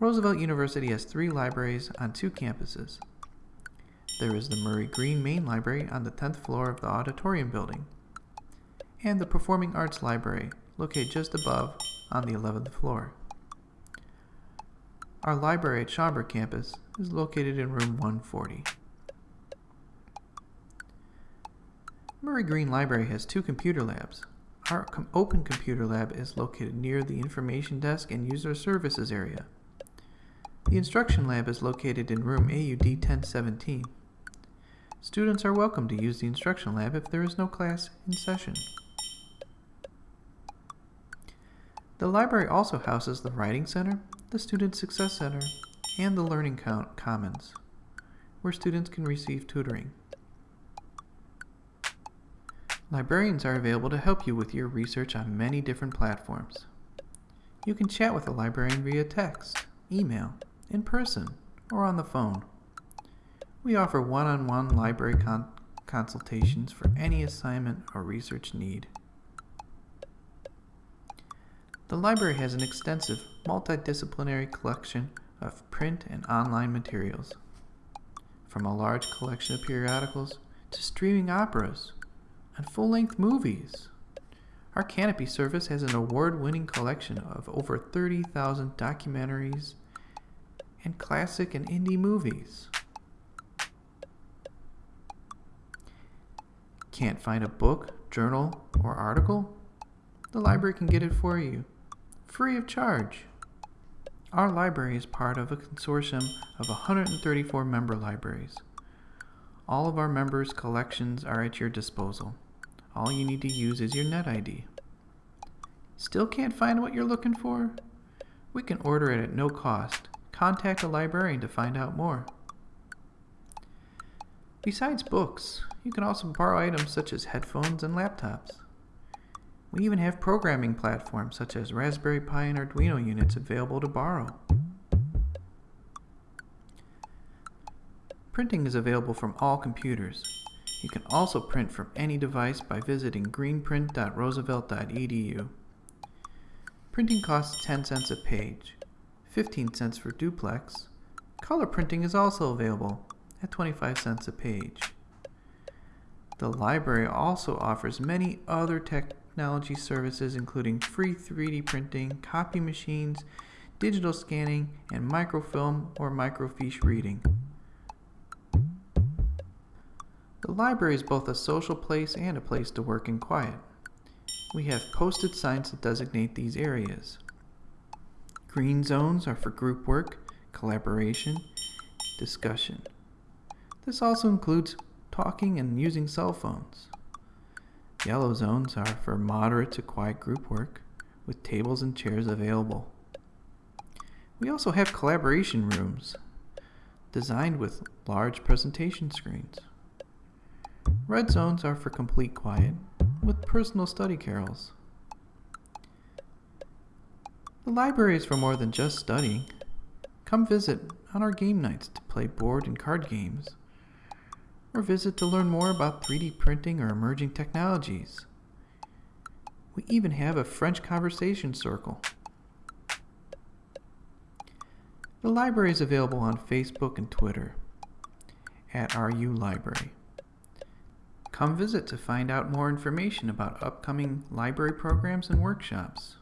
Roosevelt University has three libraries on two campuses. There is the Murray Green Main Library on the 10th floor of the auditorium building, and the Performing Arts Library, located just above on the 11th floor. Our library at Schaumburg campus is located in room 140. Murray Green Library has two computer labs. Our open computer lab is located near the information desk and user services area. The instruction lab is located in room AUD 1017. Students are welcome to use the instruction lab if there is no class in session. The library also houses the Writing Center, the Student Success Center, and the Learning Commons, where students can receive tutoring. Librarians are available to help you with your research on many different platforms. You can chat with a librarian via text, email, in person, or on the phone. We offer one-on-one -on -one library con consultations for any assignment or research need. The library has an extensive multidisciplinary collection of print and online materials, from a large collection of periodicals to streaming operas and full-length movies. Our Kanopy service has an award-winning collection of over 30,000 documentaries and classic and indie movies. Can't find a book, journal, or article? The library can get it for you free of charge. Our library is part of a consortium of 134 member libraries. All of our members' collections are at your disposal. All you need to use is your NetID. Still can't find what you're looking for? We can order it at no cost. Contact a librarian to find out more. Besides books, you can also borrow items such as headphones and laptops. We even have programming platforms such as Raspberry Pi and Arduino units available to borrow. Printing is available from all computers. You can also print from any device by visiting greenprint.roosevelt.edu. Printing costs 10 cents a page, 15 cents for duplex. Color printing is also available at 25 cents a page. The library also offers many other technology services including free 3D printing, copy machines, digital scanning, and microfilm or microfiche reading. The library is both a social place and a place to work in quiet. We have posted signs that designate these areas. Green zones are for group work, collaboration, discussion. This also includes talking and using cell phones. Yellow zones are for moderate to quiet group work, with tables and chairs available. We also have collaboration rooms, designed with large presentation screens. Red zones are for complete quiet, with personal study carrels. The library is for more than just studying. Come visit on our game nights to play board and card games or visit to learn more about 3D printing or emerging technologies. We even have a French conversation circle. The library is available on Facebook and Twitter at RU Library. Come visit to find out more information about upcoming library programs and workshops.